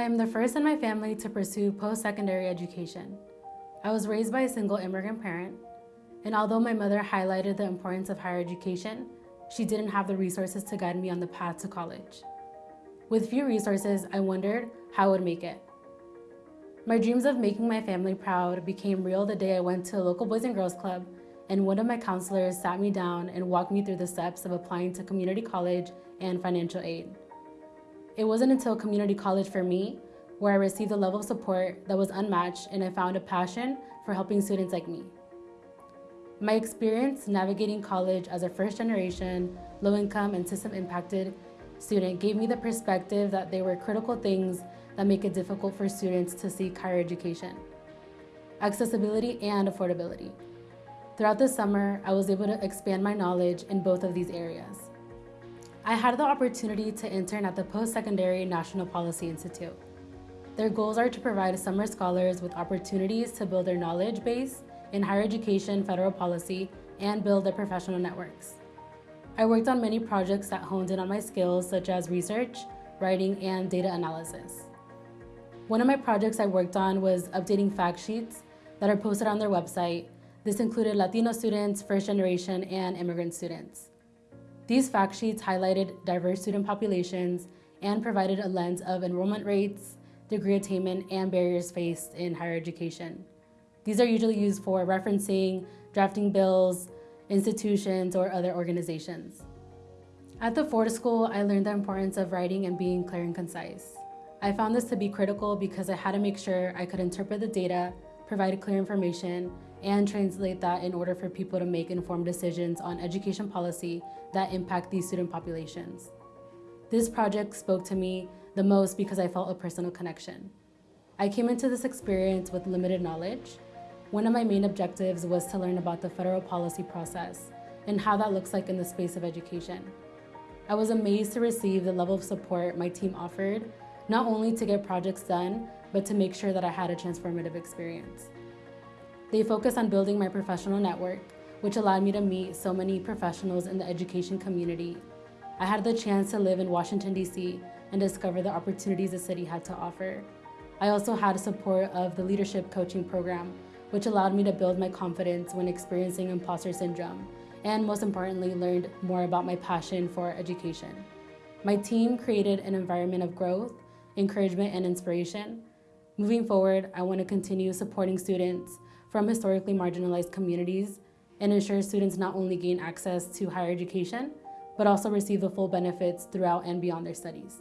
I am the first in my family to pursue post-secondary education. I was raised by a single immigrant parent, and although my mother highlighted the importance of higher education, she didn't have the resources to guide me on the path to college. With few resources, I wondered how I would make it. My dreams of making my family proud became real the day I went to a local Boys and Girls Club and one of my counselors sat me down and walked me through the steps of applying to community college and financial aid. It wasn't until community college for me where I received a level of support that was unmatched and I found a passion for helping students like me. My experience navigating college as a first generation, low income and system impacted student gave me the perspective that there were critical things that make it difficult for students to seek higher education. Accessibility and affordability. Throughout the summer, I was able to expand my knowledge in both of these areas. I had the opportunity to intern at the Post-Secondary National Policy Institute. Their goals are to provide summer scholars with opportunities to build their knowledge base in higher education federal policy and build their professional networks. I worked on many projects that honed in on my skills such as research, writing, and data analysis. One of my projects I worked on was updating fact sheets that are posted on their website this included Latino students, first generation, and immigrant students. These fact sheets highlighted diverse student populations and provided a lens of enrollment rates, degree attainment, and barriers faced in higher education. These are usually used for referencing, drafting bills, institutions, or other organizations. At the Ford School, I learned the importance of writing and being clear and concise. I found this to be critical because I had to make sure I could interpret the data, provide clear information, and translate that in order for people to make informed decisions on education policy that impact these student populations. This project spoke to me the most because I felt a personal connection. I came into this experience with limited knowledge. One of my main objectives was to learn about the federal policy process and how that looks like in the space of education. I was amazed to receive the level of support my team offered, not only to get projects done, but to make sure that I had a transformative experience. They focused on building my professional network, which allowed me to meet so many professionals in the education community. I had the chance to live in Washington, D.C. and discover the opportunities the city had to offer. I also had support of the leadership coaching program, which allowed me to build my confidence when experiencing imposter syndrome, and most importantly, learned more about my passion for education. My team created an environment of growth, encouragement, and inspiration. Moving forward, I want to continue supporting students from historically marginalized communities and ensure students not only gain access to higher education, but also receive the full benefits throughout and beyond their studies.